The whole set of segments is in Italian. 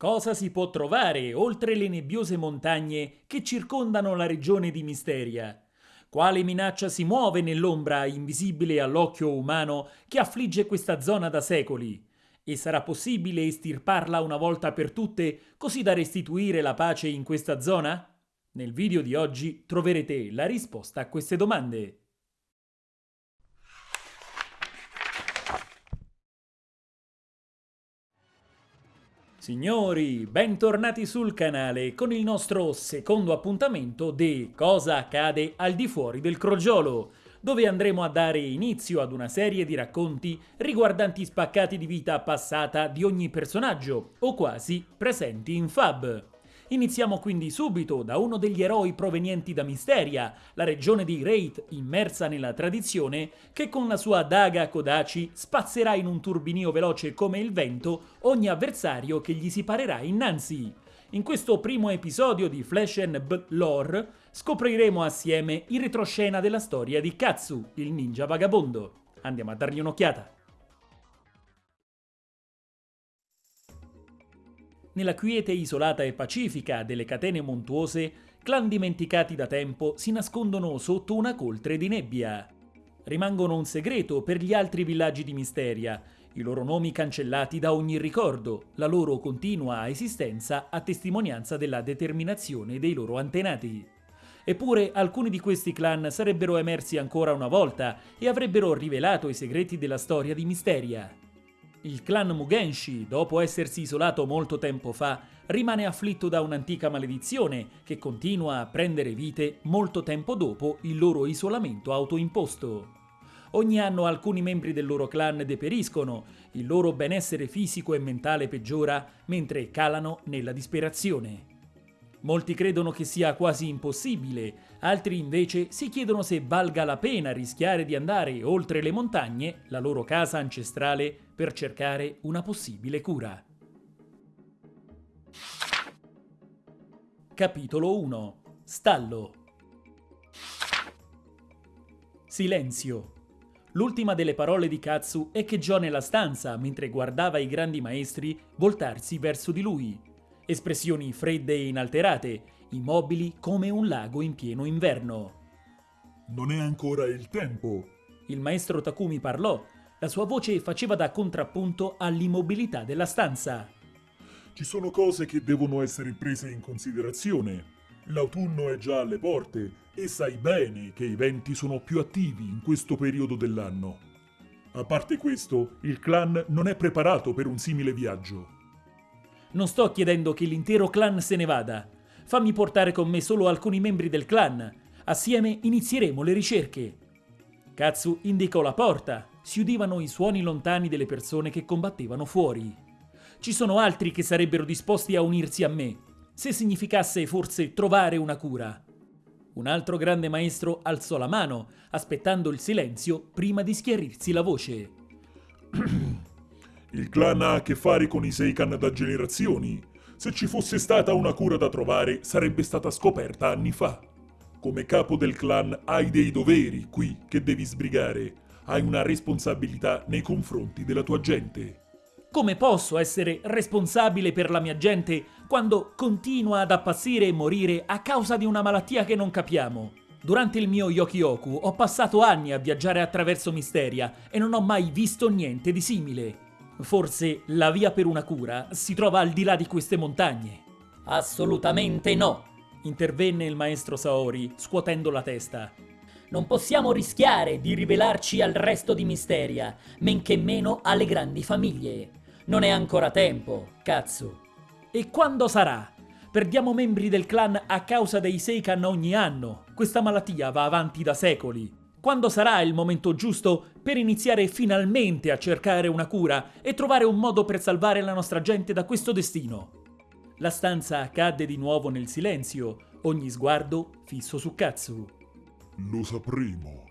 Cosa si può trovare oltre le nebbiose montagne che circondano la regione di Misteria? Quale minaccia si muove nell'ombra invisibile all'occhio umano che affligge questa zona da secoli? E sarà possibile estirparla una volta per tutte così da restituire la pace in questa zona? Nel video di oggi troverete la risposta a queste domande. Signori, bentornati sul canale con il nostro secondo appuntamento di Cosa accade al di fuori del crogiolo, dove andremo a dare inizio ad una serie di racconti riguardanti spaccati di vita passata di ogni personaggio, o quasi, presenti in Fab. Iniziamo quindi subito da uno degli eroi provenienti da Misteria, la regione di Wraith immersa nella tradizione, che con la sua daga Kodachi spazzerà in un turbinio veloce come il vento ogni avversario che gli si parerà innanzi. In questo primo episodio di Flash and B Lore scopriremo assieme il retroscena della storia di Katsu, il ninja vagabondo. Andiamo a dargli un'occhiata. Nella quiete isolata e pacifica delle catene montuose, clan dimenticati da tempo si nascondono sotto una coltre di nebbia. Rimangono un segreto per gli altri villaggi di Misteria, i loro nomi cancellati da ogni ricordo, la loro continua esistenza a testimonianza della determinazione dei loro antenati. Eppure alcuni di questi clan sarebbero emersi ancora una volta e avrebbero rivelato i segreti della storia di Misteria. Il clan Mugenshi, dopo essersi isolato molto tempo fa, rimane afflitto da un'antica maledizione che continua a prendere vite molto tempo dopo il loro isolamento autoimposto. Ogni anno alcuni membri del loro clan deperiscono, il loro benessere fisico e mentale peggiora mentre calano nella disperazione. Molti credono che sia quasi impossibile, altri invece si chiedono se valga la pena rischiare di andare oltre le montagne, la loro casa ancestrale, per cercare una possibile cura. Capitolo 1 Stallo Silenzio L'ultima delle parole di Katsu è che echeggiò nella stanza mentre guardava i grandi maestri voltarsi verso di lui. Espressioni fredde e inalterate, immobili come un lago in pieno inverno. Non è ancora il tempo. Il maestro Takumi parlò, la sua voce faceva da contrappunto all'immobilità della stanza. Ci sono cose che devono essere prese in considerazione. L'autunno è già alle porte e sai bene che i venti sono più attivi in questo periodo dell'anno. A parte questo, il clan non è preparato per un simile viaggio. Non sto chiedendo che l'intero clan se ne vada. Fammi portare con me solo alcuni membri del clan. Assieme inizieremo le ricerche. Katsu indicò la porta si udivano i suoni lontani delle persone che combattevano fuori. Ci sono altri che sarebbero disposti a unirsi a me, se significasse forse trovare una cura. Un altro grande maestro alzò la mano, aspettando il silenzio prima di schiarirsi la voce. Il clan ha a che fare con i Seikan da generazioni. Se ci fosse stata una cura da trovare, sarebbe stata scoperta anni fa. Come capo del clan hai dei doveri qui che devi sbrigare hai una responsabilità nei confronti della tua gente. Come posso essere responsabile per la mia gente quando continua ad appassire e morire a causa di una malattia che non capiamo? Durante il mio Yokioku ho passato anni a viaggiare attraverso Misteria e non ho mai visto niente di simile. Forse la via per una cura si trova al di là di queste montagne. Assolutamente no, intervenne il maestro Saori, scuotendo la testa. Non possiamo rischiare di rivelarci al resto di Misteria, men che meno alle grandi famiglie. Non è ancora tempo, cazzo. E quando sarà? Perdiamo membri del clan a causa dei Seikan ogni anno. Questa malattia va avanti da secoli. Quando sarà il momento giusto per iniziare finalmente a cercare una cura e trovare un modo per salvare la nostra gente da questo destino? La stanza cadde di nuovo nel silenzio, ogni sguardo fisso su Katsu. Lo sapremo.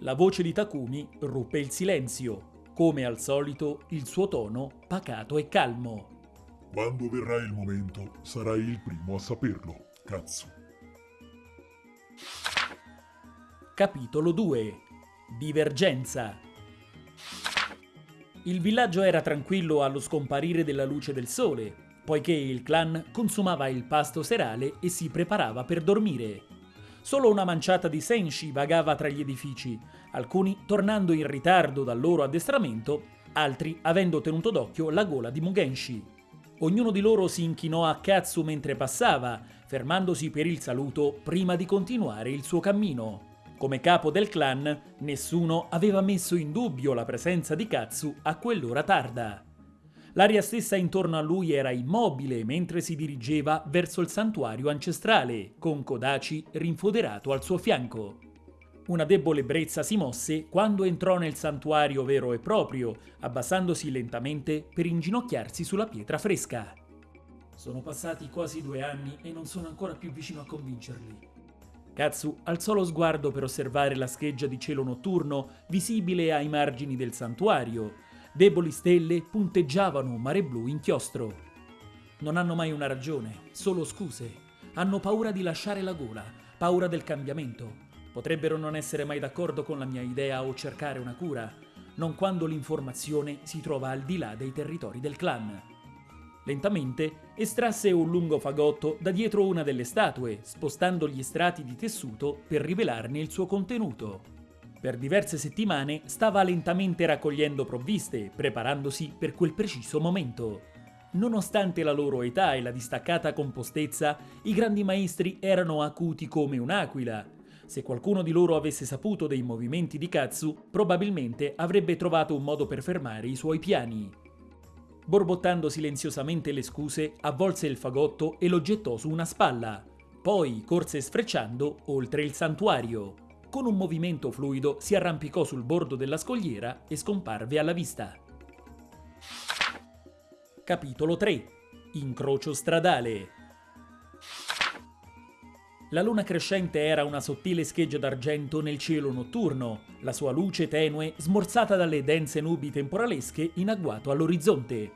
La voce di Takumi ruppe il silenzio. Come al solito, il suo tono pacato e calmo. Quando verrà il momento, sarai il primo a saperlo, cazzo. Capitolo 2 Divergenza Il villaggio era tranquillo allo scomparire della luce del sole. Poiché il clan consumava il pasto serale e si preparava per dormire. Solo una manciata di senshi vagava tra gli edifici, alcuni tornando in ritardo dal loro addestramento, altri avendo tenuto d'occhio la gola di Mugenshi. Ognuno di loro si inchinò a Katsu mentre passava, fermandosi per il saluto prima di continuare il suo cammino. Come capo del clan, nessuno aveva messo in dubbio la presenza di Katsu a quell'ora tarda. L'aria stessa intorno a lui era immobile mentre si dirigeva verso il santuario ancestrale, con Kodachi rinfoderato al suo fianco. Una debole brezza si mosse quando entrò nel santuario vero e proprio, abbassandosi lentamente per inginocchiarsi sulla pietra fresca. Sono passati quasi due anni e non sono ancora più vicino a convincerli. Katsu alzò lo sguardo per osservare la scheggia di cielo notturno visibile ai margini del santuario Deboli stelle punteggiavano un mare blu inchiostro. Non hanno mai una ragione, solo scuse. Hanno paura di lasciare la gola, paura del cambiamento. Potrebbero non essere mai d'accordo con la mia idea o cercare una cura, non quando l'informazione si trova al di là dei territori del clan. Lentamente estrasse un lungo fagotto da dietro una delle statue, spostando gli strati di tessuto per rivelarne il suo contenuto. Per diverse settimane stava lentamente raccogliendo provviste, preparandosi per quel preciso momento. Nonostante la loro età e la distaccata compostezza, i grandi maestri erano acuti come un'aquila. Se qualcuno di loro avesse saputo dei movimenti di Katsu, probabilmente avrebbe trovato un modo per fermare i suoi piani. Borbottando silenziosamente le scuse, avvolse il fagotto e lo gettò su una spalla. Poi corse sfrecciando oltre il santuario. Con un movimento fluido si arrampicò sul bordo della scogliera e scomparve alla vista. Capitolo 3 Incrocio stradale La luna crescente era una sottile scheggia d'argento nel cielo notturno, la sua luce tenue smorzata dalle dense nubi temporalesche in agguato all'orizzonte.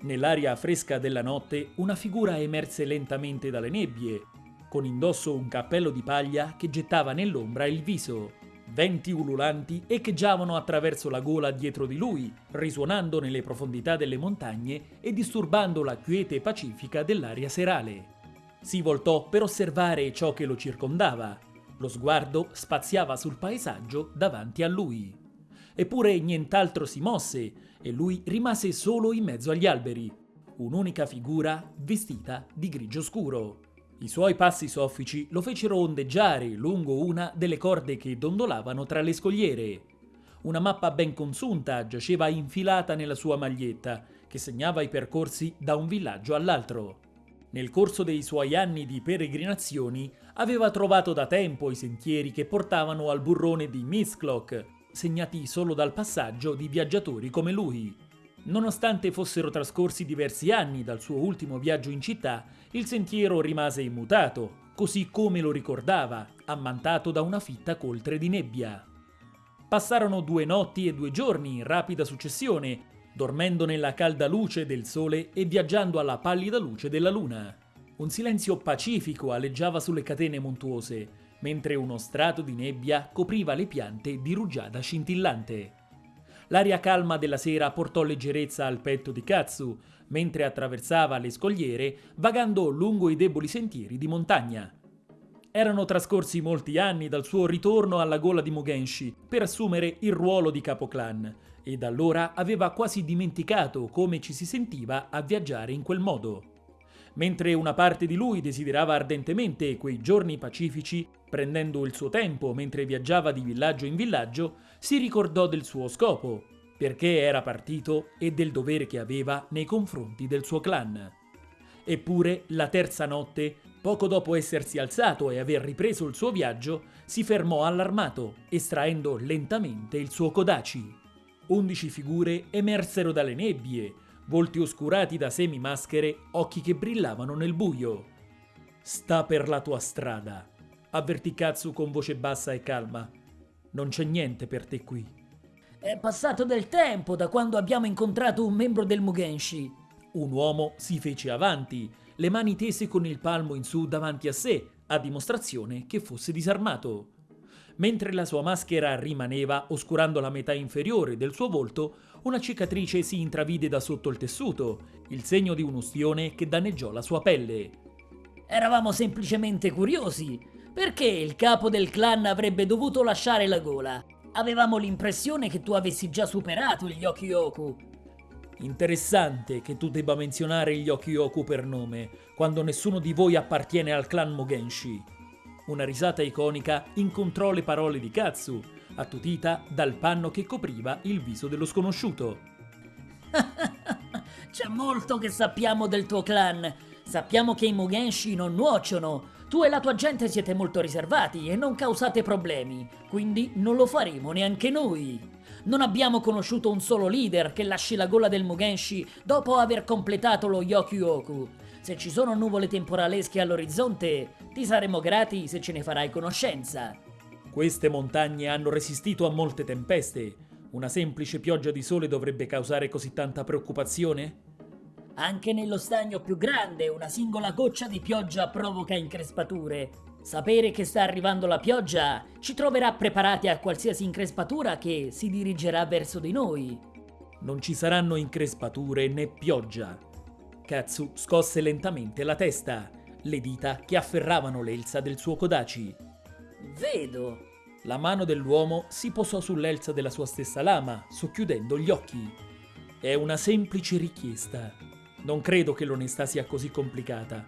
Nell'aria fresca della notte una figura emerse lentamente dalle nebbie, con indosso un cappello di paglia che gettava nell'ombra il viso. Venti ululanti echeggiavano attraverso la gola dietro di lui, risuonando nelle profondità delle montagne e disturbando la quiete pacifica dell'aria serale. Si voltò per osservare ciò che lo circondava. Lo sguardo spaziava sul paesaggio davanti a lui. Eppure nient'altro si mosse e lui rimase solo in mezzo agli alberi, un'unica figura vestita di grigio scuro. I suoi passi soffici lo fecero ondeggiare lungo una delle corde che dondolavano tra le scogliere. Una mappa ben consunta giaceva infilata nella sua maglietta, che segnava i percorsi da un villaggio all'altro. Nel corso dei suoi anni di peregrinazioni aveva trovato da tempo i sentieri che portavano al burrone di Mistclock, segnati solo dal passaggio di viaggiatori come lui. Nonostante fossero trascorsi diversi anni dal suo ultimo viaggio in città, il sentiero rimase immutato, così come lo ricordava, ammantato da una fitta coltre di nebbia. Passarono due notti e due giorni in rapida successione, dormendo nella calda luce del sole e viaggiando alla pallida luce della luna. Un silenzio pacifico aleggiava sulle catene montuose, mentre uno strato di nebbia copriva le piante di rugiada scintillante. L'aria calma della sera portò leggerezza al petto di Katsu, mentre attraversava le scogliere, vagando lungo i deboli sentieri di montagna. Erano trascorsi molti anni dal suo ritorno alla gola di Mugenshi per assumere il ruolo di capoclan, e da allora aveva quasi dimenticato come ci si sentiva a viaggiare in quel modo. Mentre una parte di lui desiderava ardentemente quei giorni pacifici, prendendo il suo tempo mentre viaggiava di villaggio in villaggio, si ricordò del suo scopo, perché era partito e del dovere che aveva nei confronti del suo clan. Eppure, la terza notte, poco dopo essersi alzato e aver ripreso il suo viaggio, si fermò allarmato, estraendo lentamente il suo Kodachi. Undici figure emersero dalle nebbie, volti oscurati da semi maschere, occhi che brillavano nel buio. Sta per la tua strada, avvertì Katsu con voce bassa e calma. Non c'è niente per te qui. È passato del tempo da quando abbiamo incontrato un membro del Mugenshi. Un uomo si fece avanti, le mani tese con il palmo in su davanti a sé, a dimostrazione che fosse disarmato. Mentre la sua maschera rimaneva, oscurando la metà inferiore del suo volto, una cicatrice si intravide da sotto il tessuto, il segno di un'ustione che danneggiò la sua pelle. Eravamo semplicemente curiosi. Perché il capo del clan avrebbe dovuto lasciare la gola? Avevamo l'impressione che tu avessi già superato gli Okioku. Interessante che tu debba menzionare gli Okioku per nome, quando nessuno di voi appartiene al clan Mugenshi. Una risata iconica incontrò le parole di Katsu, attutita dal panno che copriva il viso dello sconosciuto. C'è molto che sappiamo del tuo clan. Sappiamo che i Mugenshi non nuociono. Tu e la tua gente siete molto riservati e non causate problemi, quindi non lo faremo neanche noi. Non abbiamo conosciuto un solo leader che lasci la gola del Mugenshi dopo aver completato lo Yokyoku. Se ci sono nuvole temporalesche all'orizzonte, ti saremo grati se ce ne farai conoscenza. Queste montagne hanno resistito a molte tempeste. Una semplice pioggia di sole dovrebbe causare così tanta preoccupazione? Anche nello stagno più grande una singola goccia di pioggia provoca increspature. Sapere che sta arrivando la pioggia ci troverà preparati a qualsiasi increspatura che si dirigerà verso di noi. Non ci saranno increspature né pioggia. Katsu scosse lentamente la testa, le dita che afferravano l'elsa del suo Kodachi. Vedo. La mano dell'uomo si posò sull'elsa della sua stessa lama, socchiudendo gli occhi. È una semplice richiesta. Non credo che l'onestà sia così complicata.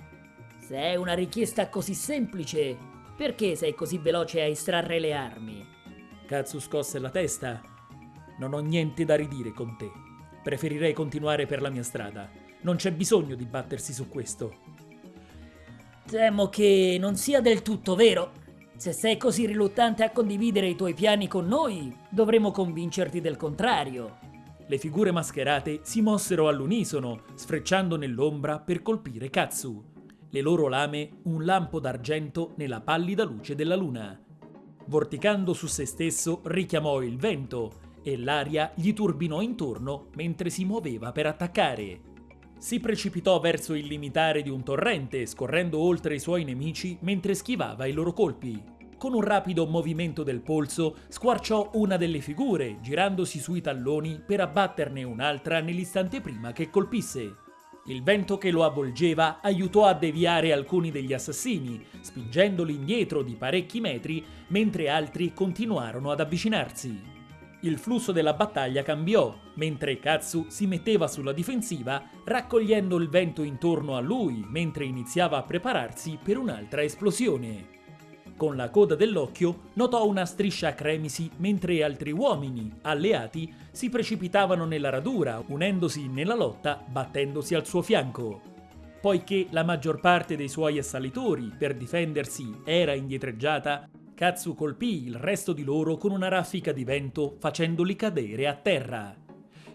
Se è una richiesta così semplice, perché sei così veloce a estrarre le armi? Katsu scosse la testa. Non ho niente da ridire con te. Preferirei continuare per la mia strada. Non c'è bisogno di battersi su questo. Temo che non sia del tutto vero. Se sei così riluttante a condividere i tuoi piani con noi, dovremo convincerti del contrario. Le figure mascherate si mossero all'unisono, sfrecciando nell'ombra per colpire Katsu. Le loro lame un lampo d'argento nella pallida luce della luna. Vorticando su se stesso richiamò il vento e l'aria gli turbinò intorno mentre si muoveva per attaccare. Si precipitò verso il limitare di un torrente, scorrendo oltre i suoi nemici mentre schivava i loro colpi. Con un rapido movimento del polso squarciò una delle figure, girandosi sui talloni per abbatterne un'altra nell'istante prima che colpisse. Il vento che lo avvolgeva aiutò a deviare alcuni degli assassini, spingendoli indietro di parecchi metri, mentre altri continuarono ad avvicinarsi. Il flusso della battaglia cambiò, mentre Katsu si metteva sulla difensiva, raccogliendo il vento intorno a lui mentre iniziava a prepararsi per un'altra esplosione. Con la coda dell'occhio notò una striscia cremisi mentre altri uomini, alleati, si precipitavano nella radura, unendosi nella lotta, battendosi al suo fianco. Poiché la maggior parte dei suoi assalitori, per difendersi, era indietreggiata, Katsu colpì il resto di loro con una raffica di vento facendoli cadere a terra.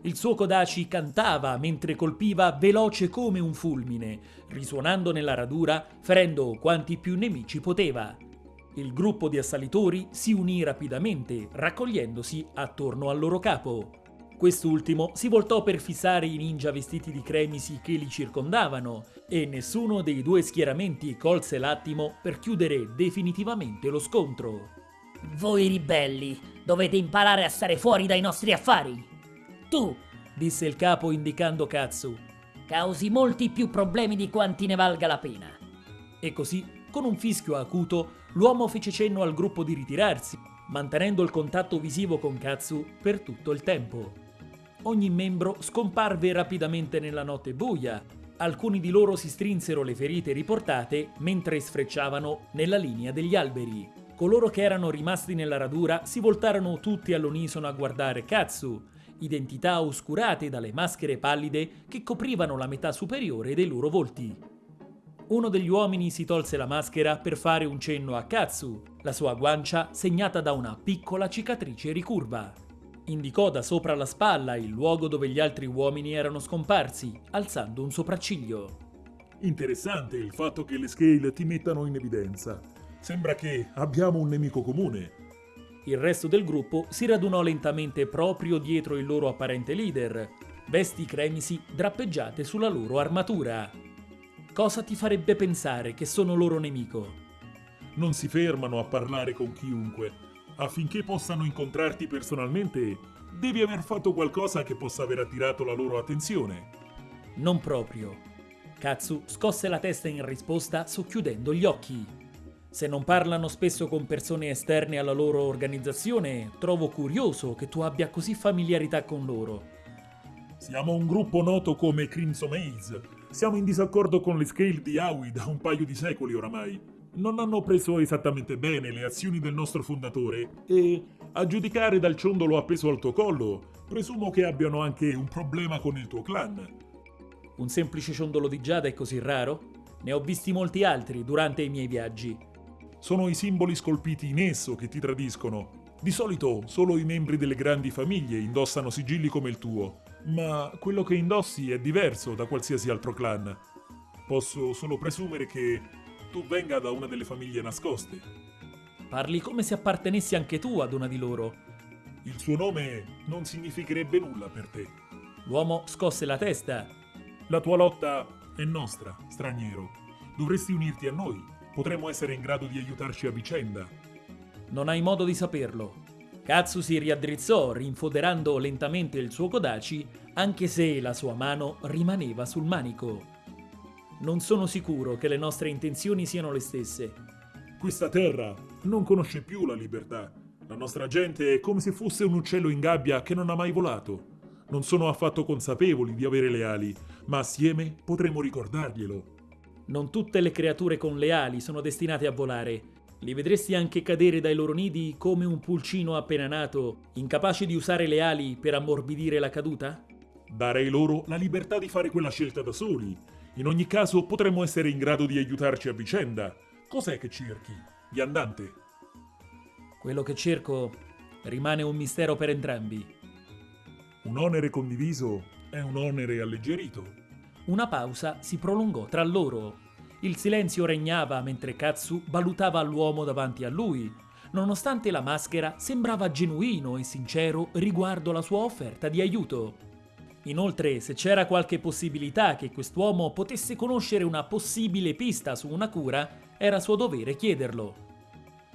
Il suo Kodachi cantava mentre colpiva veloce come un fulmine, risuonando nella radura, ferendo quanti più nemici poteva. Il gruppo di assalitori si unì rapidamente, raccogliendosi attorno al loro capo. Quest'ultimo si voltò per fissare i ninja vestiti di cremisi che li circondavano e nessuno dei due schieramenti colse l'attimo per chiudere definitivamente lo scontro. Voi ribelli, dovete imparare a stare fuori dai nostri affari. Tu, disse il capo indicando Katsu, causi molti più problemi di quanti ne valga la pena. E così, con un fischio acuto, l'uomo fece cenno al gruppo di ritirarsi, mantenendo il contatto visivo con Katsu per tutto il tempo. Ogni membro scomparve rapidamente nella notte buia. Alcuni di loro si strinsero le ferite riportate mentre sfrecciavano nella linea degli alberi. Coloro che erano rimasti nella radura si voltarono tutti all'unisono a guardare Katsu, identità oscurate dalle maschere pallide che coprivano la metà superiore dei loro volti. Uno degli uomini si tolse la maschera per fare un cenno a Katsu, la sua guancia segnata da una piccola cicatrice ricurva. Indicò da sopra la spalla il luogo dove gli altri uomini erano scomparsi, alzando un sopracciglio. Interessante il fatto che le scale ti mettano in evidenza. Sembra che abbiamo un nemico comune. Il resto del gruppo si radunò lentamente proprio dietro il loro apparente leader, vesti cremisi drappeggiate sulla loro armatura. Cosa ti farebbe pensare che sono loro nemico? Non si fermano a parlare con chiunque. Affinché possano incontrarti personalmente, devi aver fatto qualcosa che possa aver attirato la loro attenzione. Non proprio. Katsu scosse la testa in risposta socchiudendo gli occhi. Se non parlano spesso con persone esterne alla loro organizzazione, trovo curioso che tu abbia così familiarità con loro. Siamo un gruppo noto come Crimson Maze. Siamo in disaccordo con le scale di Aoi da un paio di secoli oramai. Non hanno preso esattamente bene le azioni del nostro fondatore e, a giudicare dal ciondolo appeso al tuo collo, presumo che abbiano anche un problema con il tuo clan. Un semplice ciondolo di giada è così raro? Ne ho visti molti altri durante i miei viaggi. Sono i simboli scolpiti in esso che ti tradiscono. Di solito solo i membri delle grandi famiglie indossano sigilli come il tuo, ma quello che indossi è diverso da qualsiasi altro clan. Posso solo presumere che tu venga da una delle famiglie nascoste. Parli come se appartenessi anche tu ad una di loro. Il suo nome non significherebbe nulla per te. L'uomo scosse la testa. La tua lotta è nostra, straniero. Dovresti unirti a noi. Potremmo essere in grado di aiutarci a vicenda. Non hai modo di saperlo. Katsu si riaddrizzò, rinfoderando lentamente il suo Kodachi, anche se la sua mano rimaneva sul manico. Non sono sicuro che le nostre intenzioni siano le stesse. Questa terra non conosce più la libertà. La nostra gente è come se fosse un uccello in gabbia che non ha mai volato. Non sono affatto consapevoli di avere le ali, ma assieme potremo ricordarglielo. Non tutte le creature con le ali sono destinate a volare. Li vedresti anche cadere dai loro nidi come un pulcino appena nato, incapace di usare le ali per ammorbidire la caduta? Darei loro la libertà di fare quella scelta da soli. In ogni caso potremmo essere in grado di aiutarci a vicenda. Cos'è che cerchi? Viandante? Quello che cerco rimane un mistero per entrambi. Un onere condiviso è un onere alleggerito. Una pausa si prolungò tra loro. Il silenzio regnava mentre Katsu valutava l'uomo davanti a lui, nonostante la maschera sembrava genuino e sincero riguardo la sua offerta di aiuto. Inoltre, se c'era qualche possibilità che quest'uomo potesse conoscere una possibile pista su una cura, era suo dovere chiederlo.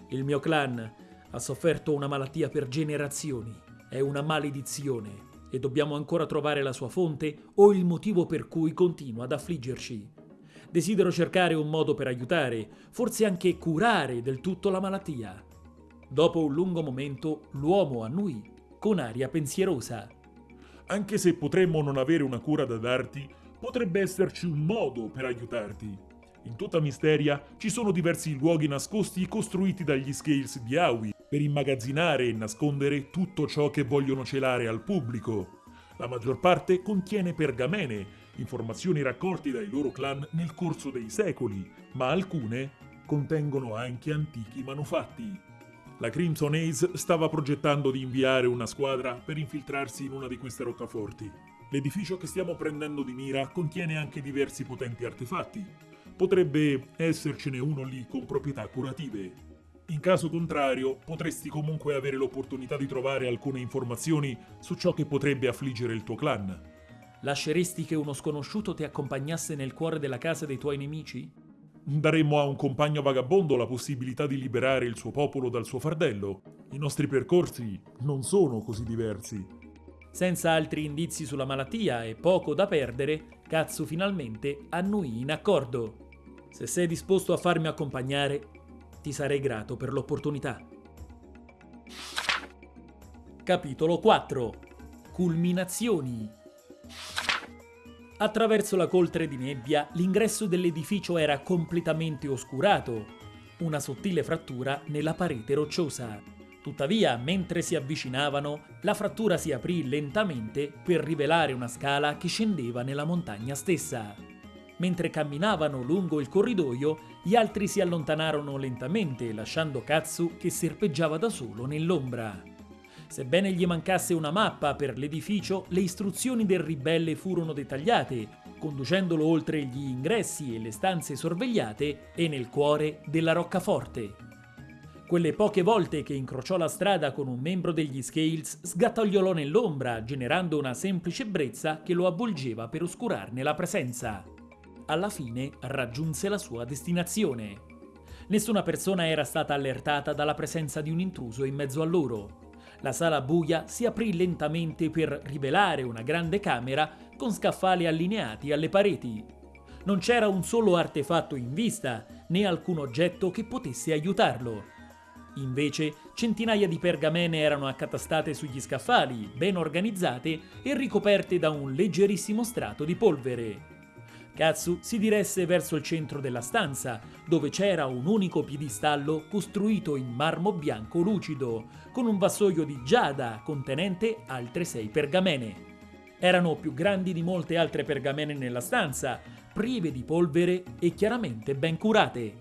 Il mio clan ha sofferto una malattia per generazioni, è una maledizione e dobbiamo ancora trovare la sua fonte o il motivo per cui continua ad affliggerci. Desidero cercare un modo per aiutare, forse anche curare del tutto la malattia. Dopo un lungo momento, l'uomo annui, con aria pensierosa. Anche se potremmo non avere una cura da darti, potrebbe esserci un modo per aiutarti. In tutta Misteria ci sono diversi luoghi nascosti costruiti dagli Scales di Aoi per immagazzinare e nascondere tutto ciò che vogliono celare al pubblico. La maggior parte contiene pergamene, informazioni raccolte dai loro clan nel corso dei secoli, ma alcune contengono anche antichi manufatti. La Crimson Ace stava progettando di inviare una squadra per infiltrarsi in una di queste roccaforti. L'edificio che stiamo prendendo di mira contiene anche diversi potenti artefatti. Potrebbe essercene uno lì con proprietà curative. In caso contrario, potresti comunque avere l'opportunità di trovare alcune informazioni su ciò che potrebbe affliggere il tuo clan. Lasceresti che uno sconosciuto ti accompagnasse nel cuore della casa dei tuoi nemici? Daremmo a un compagno vagabondo la possibilità di liberare il suo popolo dal suo fardello. I nostri percorsi non sono così diversi. Senza altri indizi sulla malattia e poco da perdere, Katsu finalmente annuì in accordo. Se sei disposto a farmi accompagnare, ti sarei grato per l'opportunità. Capitolo 4 Culminazioni Attraverso la coltre di nebbia, l'ingresso dell'edificio era completamente oscurato, una sottile frattura nella parete rocciosa. Tuttavia, mentre si avvicinavano, la frattura si aprì lentamente per rivelare una scala che scendeva nella montagna stessa. Mentre camminavano lungo il corridoio, gli altri si allontanarono lentamente, lasciando Katsu che serpeggiava da solo nell'ombra. Sebbene gli mancasse una mappa per l'edificio, le istruzioni del ribelle furono dettagliate, conducendolo oltre gli ingressi e le stanze sorvegliate e nel cuore della roccaforte. Quelle poche volte che incrociò la strada con un membro degli Scales sgattaiolò nell'ombra, generando una semplice brezza che lo avvolgeva per oscurarne la presenza. Alla fine raggiunse la sua destinazione. Nessuna persona era stata allertata dalla presenza di un intruso in mezzo a loro. La sala buia si aprì lentamente per rivelare una grande camera con scaffali allineati alle pareti. Non c'era un solo artefatto in vista, né alcun oggetto che potesse aiutarlo. Invece, centinaia di pergamene erano accatastate sugli scaffali, ben organizzate e ricoperte da un leggerissimo strato di polvere. Katsu si diresse verso il centro della stanza, dove c'era un unico piedistallo costruito in marmo bianco lucido, con un vassoio di giada contenente altre sei pergamene. Erano più grandi di molte altre pergamene nella stanza, prive di polvere e chiaramente ben curate.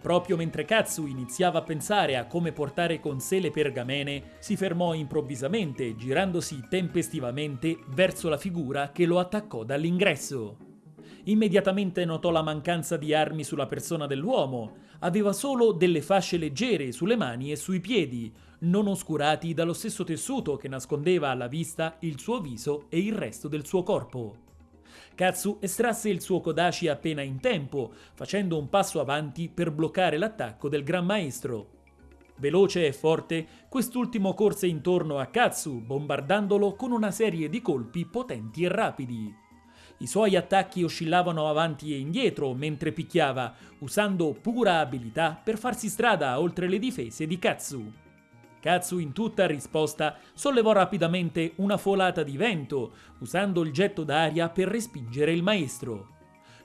Proprio mentre Katsu iniziava a pensare a come portare con sé le pergamene, si fermò improvvisamente, girandosi tempestivamente verso la figura che lo attaccò dall'ingresso. Immediatamente notò la mancanza di armi sulla persona dell'uomo. Aveva solo delle fasce leggere sulle mani e sui piedi, non oscurati dallo stesso tessuto che nascondeva alla vista il suo viso e il resto del suo corpo. Katsu estrasse il suo Kodashi appena in tempo, facendo un passo avanti per bloccare l'attacco del Gran Maestro. Veloce e forte, quest'ultimo corse intorno a Katsu, bombardandolo con una serie di colpi potenti e rapidi. I suoi attacchi oscillavano avanti e indietro mentre picchiava, usando pura abilità per farsi strada oltre le difese di Katsu. Katsu in tutta risposta sollevò rapidamente una folata di vento, usando il getto d'aria per respingere il maestro.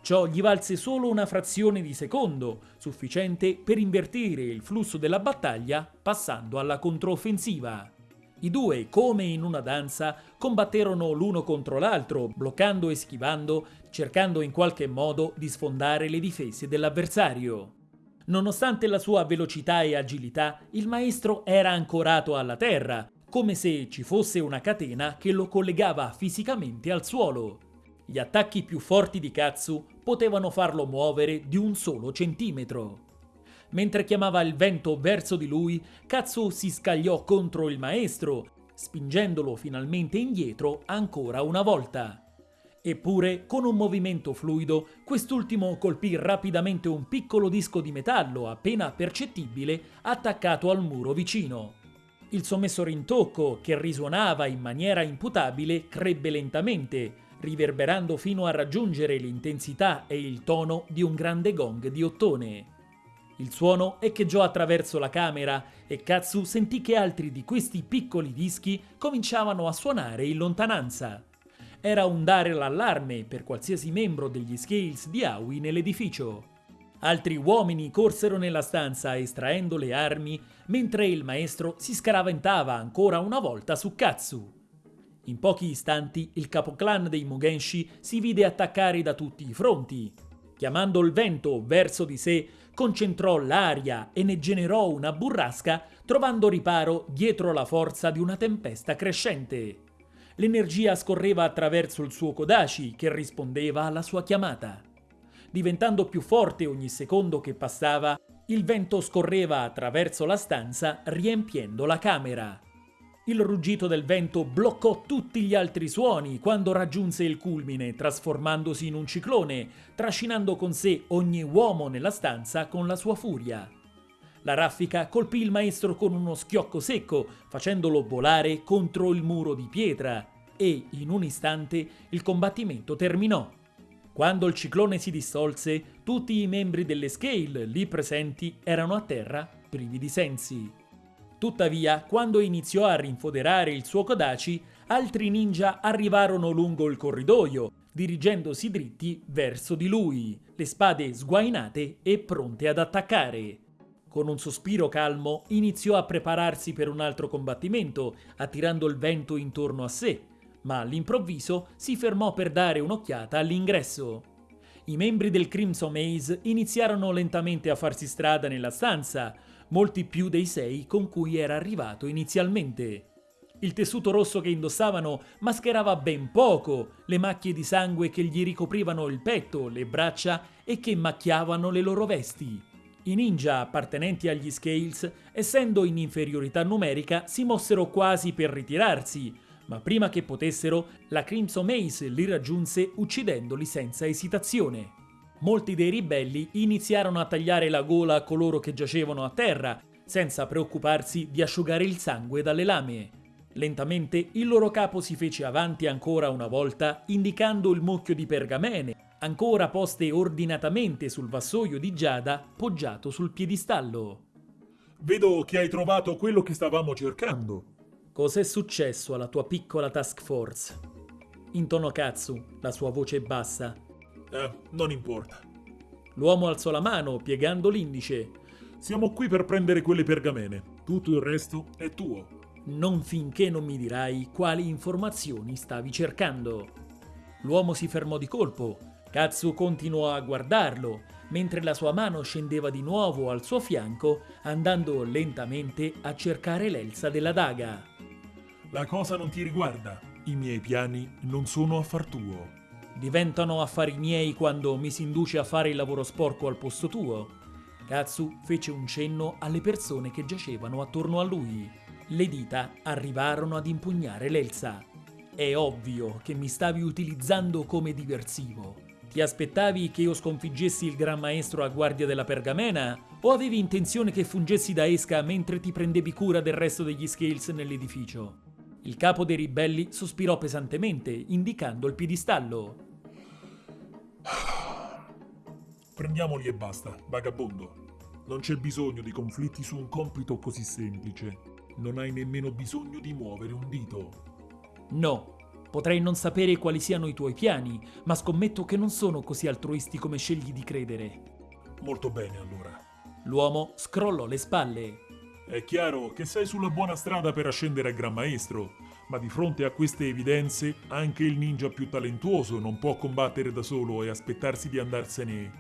Ciò gli valse solo una frazione di secondo, sufficiente per invertire il flusso della battaglia passando alla controffensiva. I due, come in una danza, combatterono l'uno contro l'altro, bloccando e schivando, cercando in qualche modo di sfondare le difese dell'avversario. Nonostante la sua velocità e agilità, il maestro era ancorato alla terra, come se ci fosse una catena che lo collegava fisicamente al suolo. Gli attacchi più forti di Katsu potevano farlo muovere di un solo centimetro. Mentre chiamava il vento verso di lui, Katsu si scagliò contro il maestro, spingendolo finalmente indietro ancora una volta. Eppure, con un movimento fluido, quest'ultimo colpì rapidamente un piccolo disco di metallo appena percettibile attaccato al muro vicino. Il sommesso rintocco, che risuonava in maniera imputabile, crebbe lentamente, riverberando fino a raggiungere l'intensità e il tono di un grande gong di ottone. Il suono echeggiò attraverso la camera e Katsu sentì che altri di questi piccoli dischi cominciavano a suonare in lontananza era un dare l'allarme per qualsiasi membro degli Scales di Aoi nell'edificio. Altri uomini corsero nella stanza estraendo le armi, mentre il maestro si scaraventava ancora una volta su Katsu. In pochi istanti il capoclan dei Mugenshi si vide attaccare da tutti i fronti. Chiamando il vento verso di sé, concentrò l'aria e ne generò una burrasca, trovando riparo dietro la forza di una tempesta crescente l'energia scorreva attraverso il suo Kodashi che rispondeva alla sua chiamata. Diventando più forte ogni secondo che passava, il vento scorreva attraverso la stanza riempiendo la camera. Il ruggito del vento bloccò tutti gli altri suoni quando raggiunse il culmine, trasformandosi in un ciclone, trascinando con sé ogni uomo nella stanza con la sua furia. La raffica colpì il maestro con uno schiocco secco, facendolo volare contro il muro di pietra, e in un istante il combattimento terminò. Quando il ciclone si distolse, tutti i membri delle Scale lì presenti erano a terra, privi di sensi. Tuttavia, quando iniziò a rinfoderare il suo Kodachi, altri ninja arrivarono lungo il corridoio, dirigendosi dritti verso di lui, le spade sguainate e pronte ad attaccare. Con un sospiro calmo iniziò a prepararsi per un altro combattimento, attirando il vento intorno a sé, ma all'improvviso si fermò per dare un'occhiata all'ingresso. I membri del Crimson Maze iniziarono lentamente a farsi strada nella stanza, molti più dei sei con cui era arrivato inizialmente. Il tessuto rosso che indossavano mascherava ben poco le macchie di sangue che gli ricoprivano il petto, le braccia e che macchiavano le loro vesti. I ninja appartenenti agli Scales, essendo in inferiorità numerica, si mossero quasi per ritirarsi, ma prima che potessero, la Crimson Mace li raggiunse uccidendoli senza esitazione. Molti dei ribelli iniziarono a tagliare la gola a coloro che giacevano a terra, senza preoccuparsi di asciugare il sangue dalle lame. Lentamente il loro capo si fece avanti ancora una volta, indicando il mucchio di pergamene, ancora poste ordinatamente sul vassoio di Giada poggiato sul piedistallo. Vedo che hai trovato quello che stavamo cercando. Cos'è successo alla tua piccola task force? Intonò Katsu, la sua voce bassa. Eh, non importa. L'uomo alzò la mano, piegando l'indice. Siamo qui per prendere quelle pergamene. Tutto il resto è tuo. Non finché non mi dirai quali informazioni stavi cercando. L'uomo si fermò di colpo. Katsu continuò a guardarlo, mentre la sua mano scendeva di nuovo al suo fianco, andando lentamente a cercare l'elsa della daga. La cosa non ti riguarda. I miei piani non sono affar tuo. Diventano affari miei quando mi si induce a fare il lavoro sporco al posto tuo. Katsu fece un cenno alle persone che giacevano attorno a lui. Le dita arrivarono ad impugnare l'Elsa. È ovvio che mi stavi utilizzando come diversivo. Ti aspettavi che io sconfiggessi il Gran Maestro a guardia della pergamena? O avevi intenzione che fungessi da esca mentre ti prendevi cura del resto degli Scales nell'edificio? Il capo dei ribelli sospirò pesantemente, indicando il piedistallo. Prendiamoli e basta, vagabondo. Non c'è bisogno di conflitti su un compito così semplice. Non hai nemmeno bisogno di muovere un dito. No, potrei non sapere quali siano i tuoi piani, ma scommetto che non sono così altruisti come scegli di credere. Molto bene allora. L'uomo scrollò le spalle. È chiaro che sei sulla buona strada per ascendere a Gran Maestro, ma di fronte a queste evidenze anche il ninja più talentuoso non può combattere da solo e aspettarsi di andarsene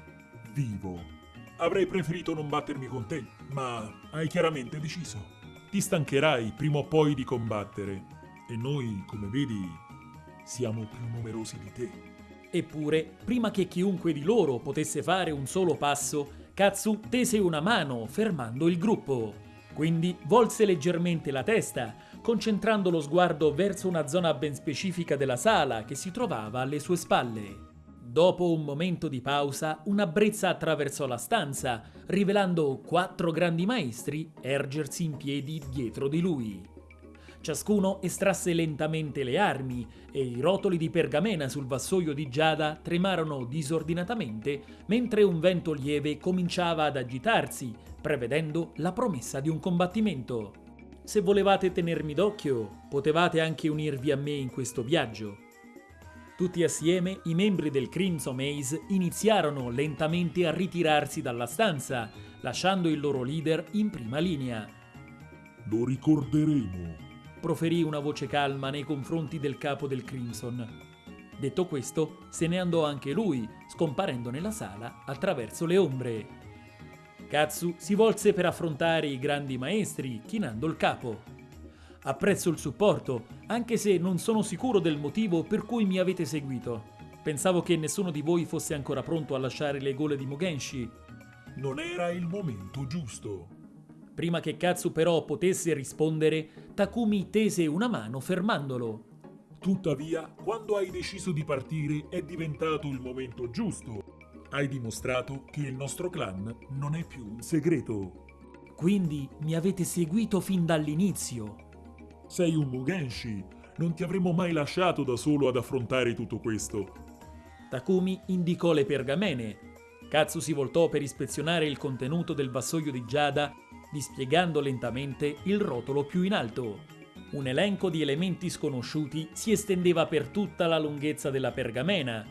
vivo. Avrei preferito non battermi con te, ma hai chiaramente deciso. Ti stancherai prima o poi di combattere e noi, come vedi, siamo più numerosi di te. Eppure, prima che chiunque di loro potesse fare un solo passo, Katsu tese una mano fermando il gruppo. Quindi volse leggermente la testa, concentrando lo sguardo verso una zona ben specifica della sala che si trovava alle sue spalle. Dopo un momento di pausa, una brezza attraversò la stanza, rivelando quattro grandi maestri ergersi in piedi dietro di lui. Ciascuno estrasse lentamente le armi e i rotoli di pergamena sul vassoio di Giada tremarono disordinatamente mentre un vento lieve cominciava ad agitarsi, prevedendo la promessa di un combattimento. Se volevate tenermi d'occhio, potevate anche unirvi a me in questo viaggio. Tutti assieme i membri del Crimson Maze iniziarono lentamente a ritirarsi dalla stanza, lasciando il loro leader in prima linea. Lo ricorderemo, proferì una voce calma nei confronti del capo del Crimson. Detto questo, se ne andò anche lui, scomparendo nella sala attraverso le ombre. Katsu si volse per affrontare i grandi maestri, chinando il capo. Apprezzo il supporto, anche se non sono sicuro del motivo per cui mi avete seguito. Pensavo che nessuno di voi fosse ancora pronto a lasciare le gole di Mugenshi. Non era il momento giusto. Prima che Katsu però potesse rispondere, Takumi tese una mano fermandolo. Tuttavia, quando hai deciso di partire è diventato il momento giusto. Hai dimostrato che il nostro clan non è più un segreto. Quindi mi avete seguito fin dall'inizio. Sei un Mugenshi. Non ti avremmo mai lasciato da solo ad affrontare tutto questo. Takumi indicò le pergamene. Katsu si voltò per ispezionare il contenuto del vassoio di Giada dispiegando lentamente il rotolo più in alto. Un elenco di elementi sconosciuti si estendeva per tutta la lunghezza della pergamena,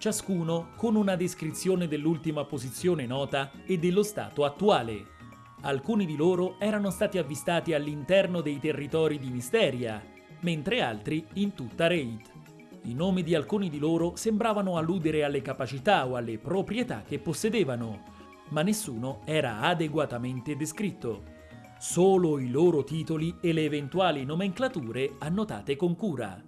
ciascuno con una descrizione dell'ultima posizione nota e dello stato attuale. Alcuni di loro erano stati avvistati all'interno dei territori di Misteria, mentre altri in tutta Raid. I nomi di alcuni di loro sembravano alludere alle capacità o alle proprietà che possedevano, ma nessuno era adeguatamente descritto. Solo i loro titoli e le eventuali nomenclature annotate con cura.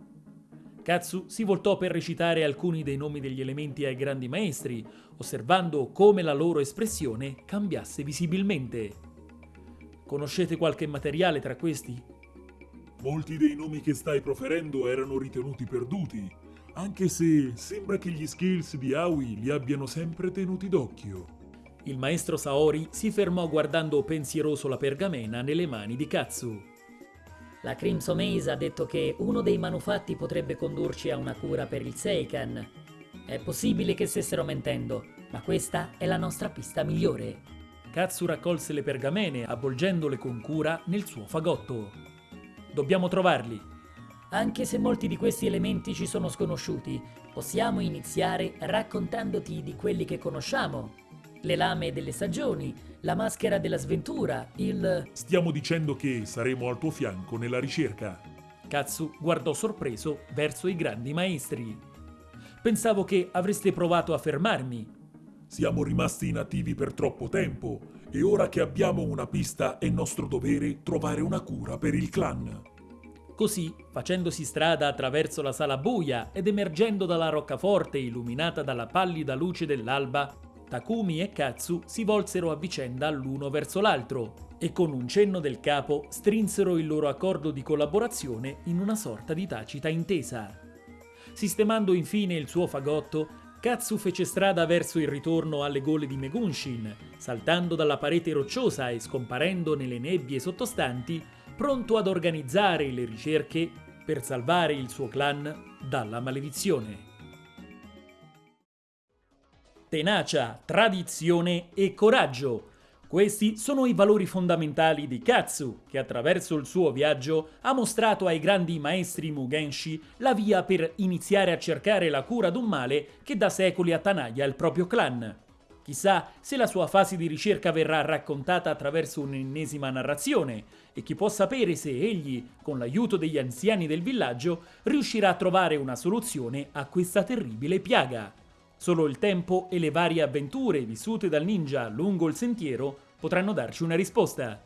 Katsu si voltò per recitare alcuni dei nomi degli elementi ai grandi maestri, osservando come la loro espressione cambiasse visibilmente. Conoscete qualche materiale tra questi? Molti dei nomi che stai proferendo erano ritenuti perduti, anche se sembra che gli skills di Aoi li abbiano sempre tenuti d'occhio. Il maestro Saori si fermò guardando pensieroso la pergamena nelle mani di Katsu. La Crimson Maze ha detto che uno dei manufatti potrebbe condurci a una cura per il Seikan. È possibile che stessero mentendo, ma questa è la nostra pista migliore. Katsu raccolse le pergamene avvolgendole con cura nel suo fagotto. Dobbiamo trovarli. Anche se molti di questi elementi ci sono sconosciuti, possiamo iniziare raccontandoti di quelli che conosciamo. Le lame delle stagioni, la maschera della sventura, il... Stiamo dicendo che saremo al tuo fianco nella ricerca. Katsu guardò sorpreso verso i grandi maestri. Pensavo che avreste provato a fermarmi. Siamo rimasti inattivi per troppo tempo e ora che abbiamo una pista è nostro dovere trovare una cura per il clan. Così, facendosi strada attraverso la sala buia ed emergendo dalla roccaforte illuminata dalla pallida luce dell'alba, Takumi e Katsu si volsero a vicenda l'uno verso l'altro e con un cenno del capo strinsero il loro accordo di collaborazione in una sorta di tacita intesa. Sistemando infine il suo fagotto, Katsu fece strada verso il ritorno alle gole di Megunshin, saltando dalla parete rocciosa e scomparendo nelle nebbie sottostanti, pronto ad organizzare le ricerche per salvare il suo clan dalla maledizione. Tenacia, tradizione e coraggio questi sono i valori fondamentali di Katsu, che attraverso il suo viaggio ha mostrato ai grandi maestri Mugenshi la via per iniziare a cercare la cura d'un male che da secoli attanaglia il proprio clan. Chissà se la sua fase di ricerca verrà raccontata attraverso un'ennesima narrazione e chi può sapere se egli, con l'aiuto degli anziani del villaggio, riuscirà a trovare una soluzione a questa terribile piaga. Solo il tempo e le varie avventure vissute dal ninja lungo il sentiero potranno darci una risposta.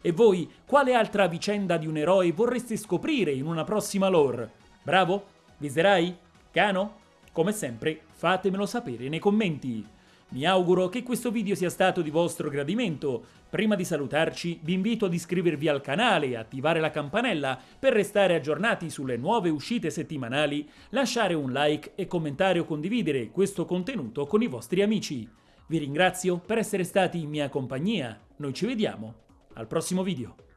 E voi, quale altra vicenda di un eroe vorreste scoprire in una prossima lore? Bravo? Viserai? Cano? Come sempre, fatemelo sapere nei commenti. Mi auguro che questo video sia stato di vostro gradimento. Prima di salutarci vi invito ad iscrivervi al canale e attivare la campanella per restare aggiornati sulle nuove uscite settimanali, lasciare un like e commentare o condividere questo contenuto con i vostri amici. Vi ringrazio per essere stati in mia compagnia, noi ci vediamo al prossimo video.